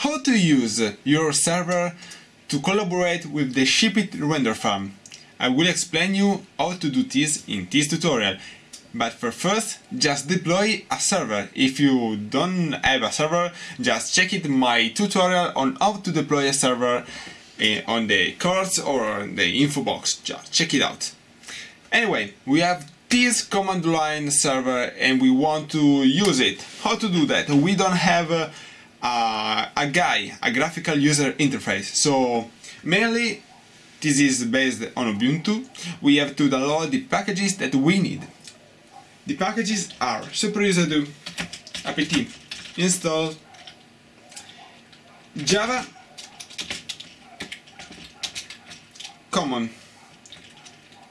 how to use your server to collaborate with the SheepIt render farm. I will explain you how to do this in this tutorial. But for first, just deploy a server. If you don't have a server, just check it my tutorial on how to deploy a server eh, on the cards or on the info box. Just check it out. Anyway, we have this command line server and we want to use it. How to do that? We don't have Uh, a, a, a GUI, a graphical user interface. So mainly this is based on Ubuntu. We have to download the packages that we need. The packages are superusedo apt install java common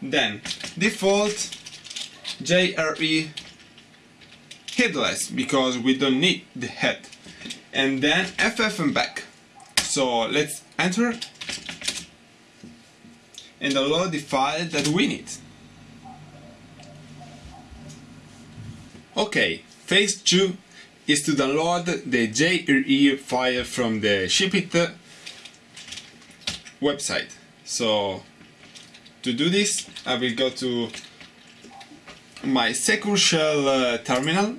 then default jre headless because we don't need the head and then ffmpeg. So let's enter and download the file that we need. Okay, phase 2 is to download the JRE file from the SheepIt website. So to do this I will go to my Secure Shell uh, terminal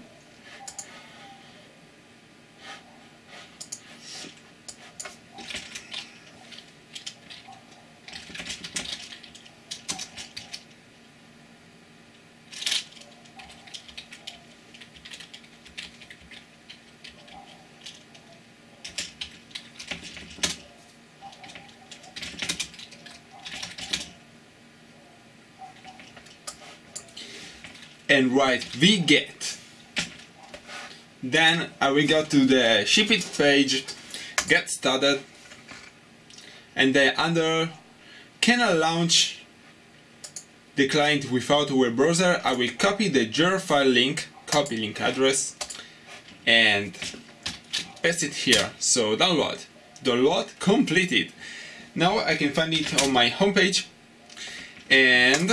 and write wget then uh, I will go to the SheepIt page get started and then under can I launch the client without a web browser? I will copy the jar file link copy link address and paste it here. So download. Download completed. Now I can find it on my homepage and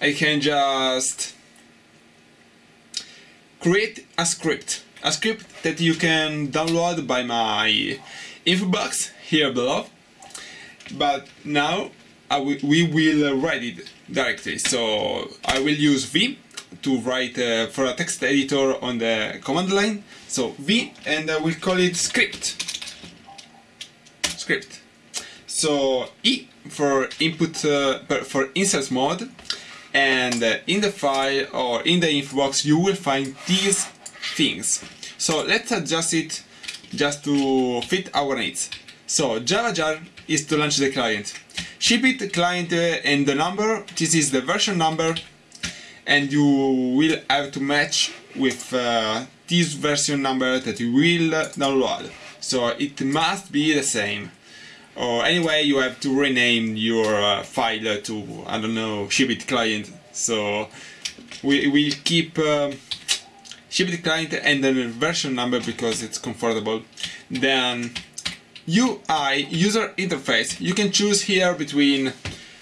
I can just create a script. A script that you can download by my info box here below. But now we will write it directly. So I will use V to write uh, for a text editor on the command line. So V and I will call it script. Script. So E for input uh, for insert mode and in the file or in the info box you will find these things. So let's adjust it just to fit our needs. So java jar is to launch the client. Ship SheepIt client uh, and the number this is the version number and you will have to match with uh, this version number that you will download. So it must be the same or anyway you have to rename your uh, file to I don't know SheepIt client. So we will keep uh, SheepIt client and then version number because it's comfortable. Then UI user interface. You can choose here between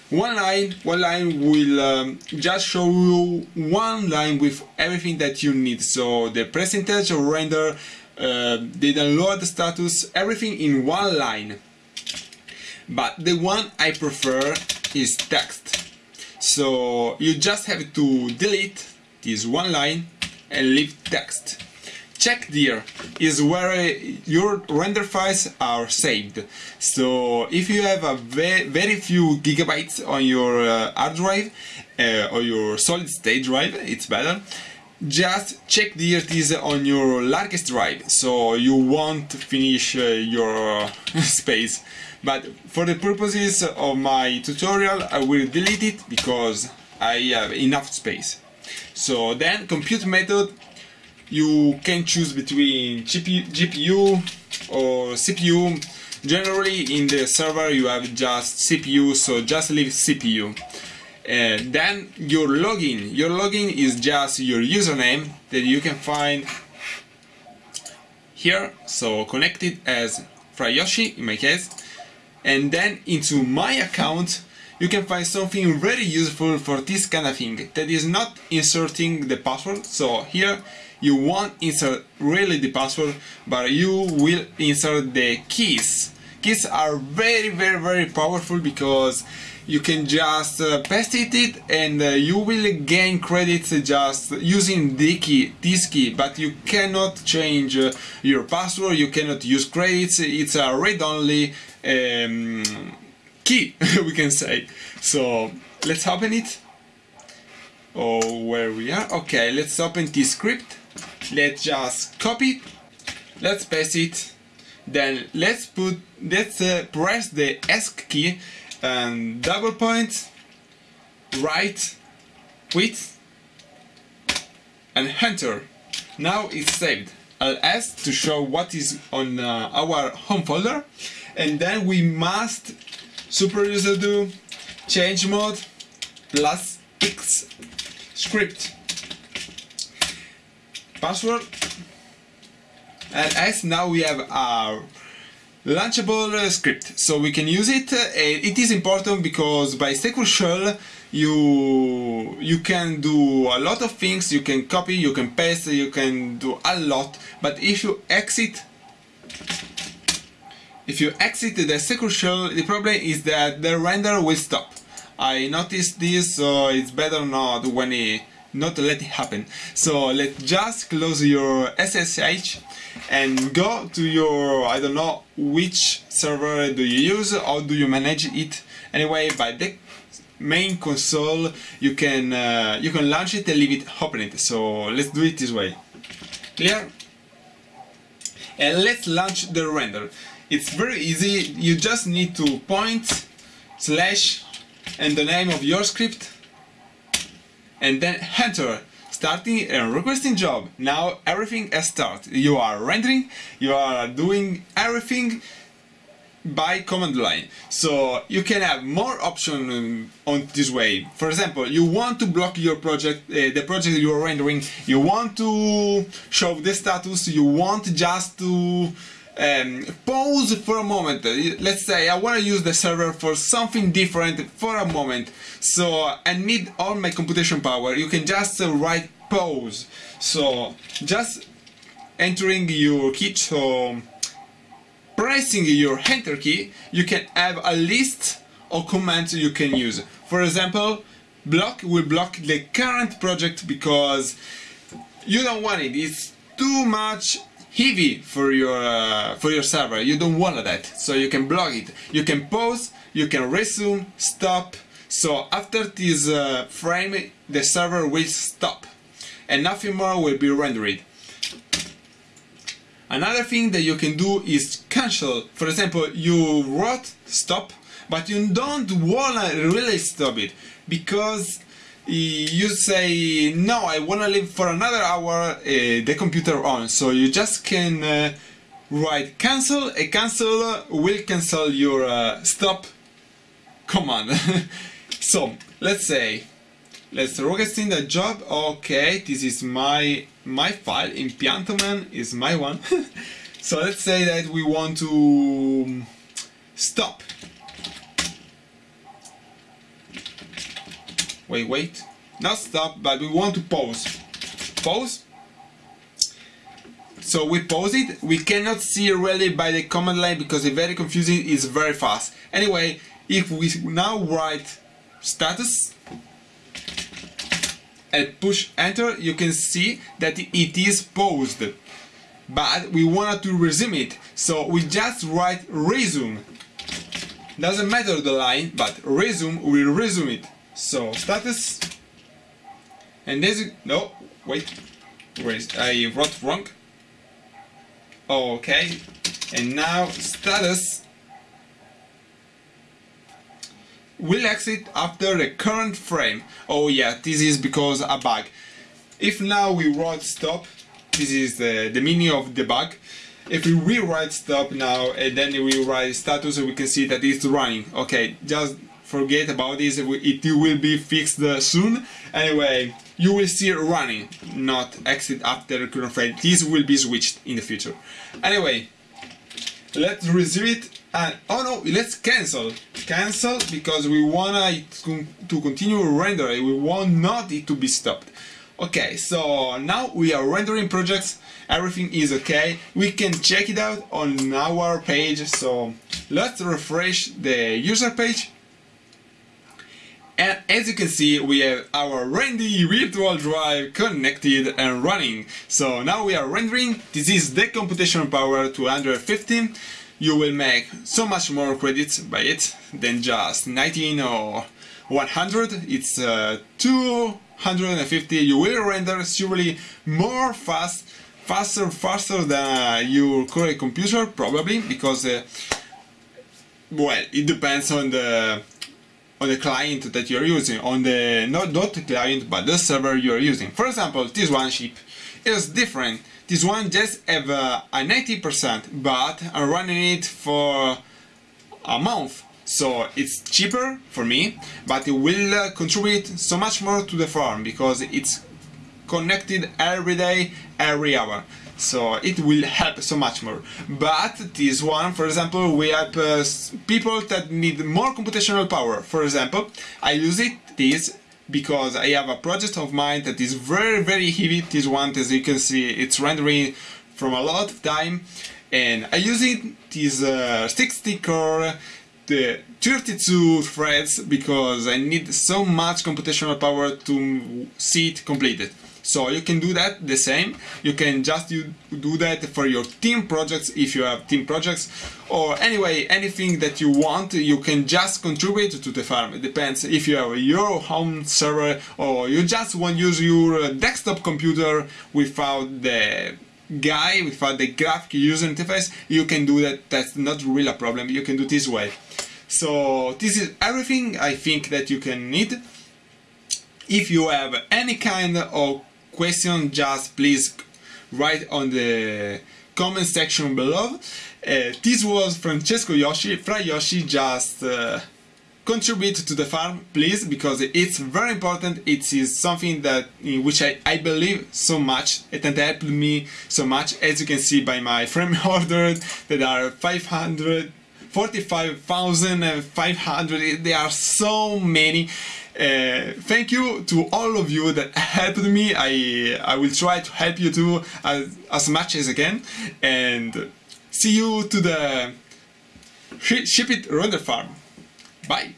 one line one line will um, just show you one line with everything that you need. So the percentage of render uh, the download status everything in one line but the one I prefer is text. So you just have to delete this one line and leave text. Check there is where your render files are saved. So if you have a ve very few gigabytes on your uh, hard drive uh, or your solid state drive, it's better just check the is on your largest drive so you won't finish uh, your space. But for the purposes of my tutorial I will delete it because I have enough space. So then compute method. You can choose between GPU or CPU generally in the server you have just CPU so just leave CPU uh, then your login. Your login is just your username that you can find here. So connected as Fryoshi in my case. And then into my account you can find something very useful for this kind of thing that is not inserting the password. So here you won't insert really the password but you will insert the keys. Keys are very very very powerful because you can just uh, paste it and uh, you will gain credits just using the key this key but you cannot change uh, your password you cannot use credits it's a read-only um, key we can say. So let's open it. Oh where we are. Okay let's open this script. Let's just copy. Let's paste it. Then let's put let's uh, press the ESC key and double point right quit and enter now it's saved. Ls to show what is on uh, our home folder. And then we must super user do change mode plus x script. Password. And as now we have our launchable uh, script. So we can use it uh, it is important because by SQL shell you you can do a lot of things. You can copy you can paste you can do a lot. But if you exit if you exit the SQL shell the problem is that the render will stop. I noticed this so it's better not when it not let it happen. So let's just close your SSH and go to your I don't know which server do you use or do you manage it. Anyway by the main console you can uh, you can launch it and leave it open it. So let's do it this way. Clear? And let's launch the render. It's very easy. You just need to point slash and the name of your script and then enter starting and requesting job. Now everything has started. You are rendering, you are doing everything by command line. So you can have more options um, on this way. For example, you want to block your project, uh, the project you are rendering, you want to show the status, you want just to um, pause for a moment. Let's say I want to use the server for something different for a moment. So I need all my computation power. You can just uh, write pause. So just entering your key, so pressing your enter key, you can have a list of commands you can use. For example, block will block the current project because you don't want it. It's too much heavy for your uh, for your server. You don't want that, so you can block it. You can pause, you can resume, stop. So after this uh, frame, the server will stop, and nothing more will be rendered. Another thing that you can do is cancel. For example, you wrote stop, but you don't wanna really stop it because you say no I wanna leave for another hour uh, the computer on. So you just can uh, write cancel a cancel will cancel your uh, stop command. So let's say let's requesting the job. Okay this is my my file. Impiantoman is my one. So let's say that we want to stop. Wait wait not stop but we want to pause. Pause? So we pause it. We cannot see really by the command line because it's very confusing it's very fast. Anyway if we now write status and push enter you can see that it is paused. But we wanted to resume it. So we just write resume. Doesn't matter the line but resume will resume it. So status and this no wait. Wait I wrote wrong. Okay. And now status. Will exit after the current frame. Oh yeah this is because a bug. If now we write stop this is the, the meaning of the bug. If we rewrite stop now and then we write status we can see that it's running. Okay just forget about this, it will be fixed uh, soon. Anyway, you will see running, not exit after current frame. This will be switched in the future. Anyway, let's resume it and oh no, let's cancel. Cancel because we want it to continue rendering, we want not it to be stopped. Okay, so now we are rendering projects, everything is okay. We can check it out on our page, so let's refresh the user page. And as you can see, we have our Randy virtual drive connected and running. So now we are rendering, this is the computation power 215. You will make so much more credits by it than just 19 or 100. It's uh, 250. You will render surely more fast, faster, faster than your current computer probably because uh, well, it depends on the on the client that you're using, on the not, not the client but the server you're using. For example, this one chip is different. This one just have a 90% but I'm running it for a month so it's cheaper for me but it will uh, contribute so much more to the farm because it's connected every day every hour so it will help so much more. But this one, for example, we help uh, people that need more computational power. For example, I use it, this, because I have a project of mine that is very, very heavy. This one, as you can see, it's rendering from a lot of time. And I use it, this uh, 60 core, the 32 threads, because I need so much computational power to see it completed. So you can do that the same. You can just do that for your team projects if you have team projects or anyway anything that you want you can just contribute to the farm. It depends. If you have your home server or you just want to use your uh, desktop computer without the guy without the graphic user interface you can do that. That's not really a problem. You can do this way. So this is everything I think that you can need. If you have any kind of question, just please write on the comment section below. Uh, this was Francesco Yoshi. Fra Yoshi just uh, contribute to the farm, please, because it's very important. It is something that in which I, I believe so much. It helped me so much, as you can see by my frame order that are 500 45,500 there are so many uh, thank you to all of you that helped me. I I will try to help you too as, as much as I can. And see you to the SheepIt Render Farm. Bye.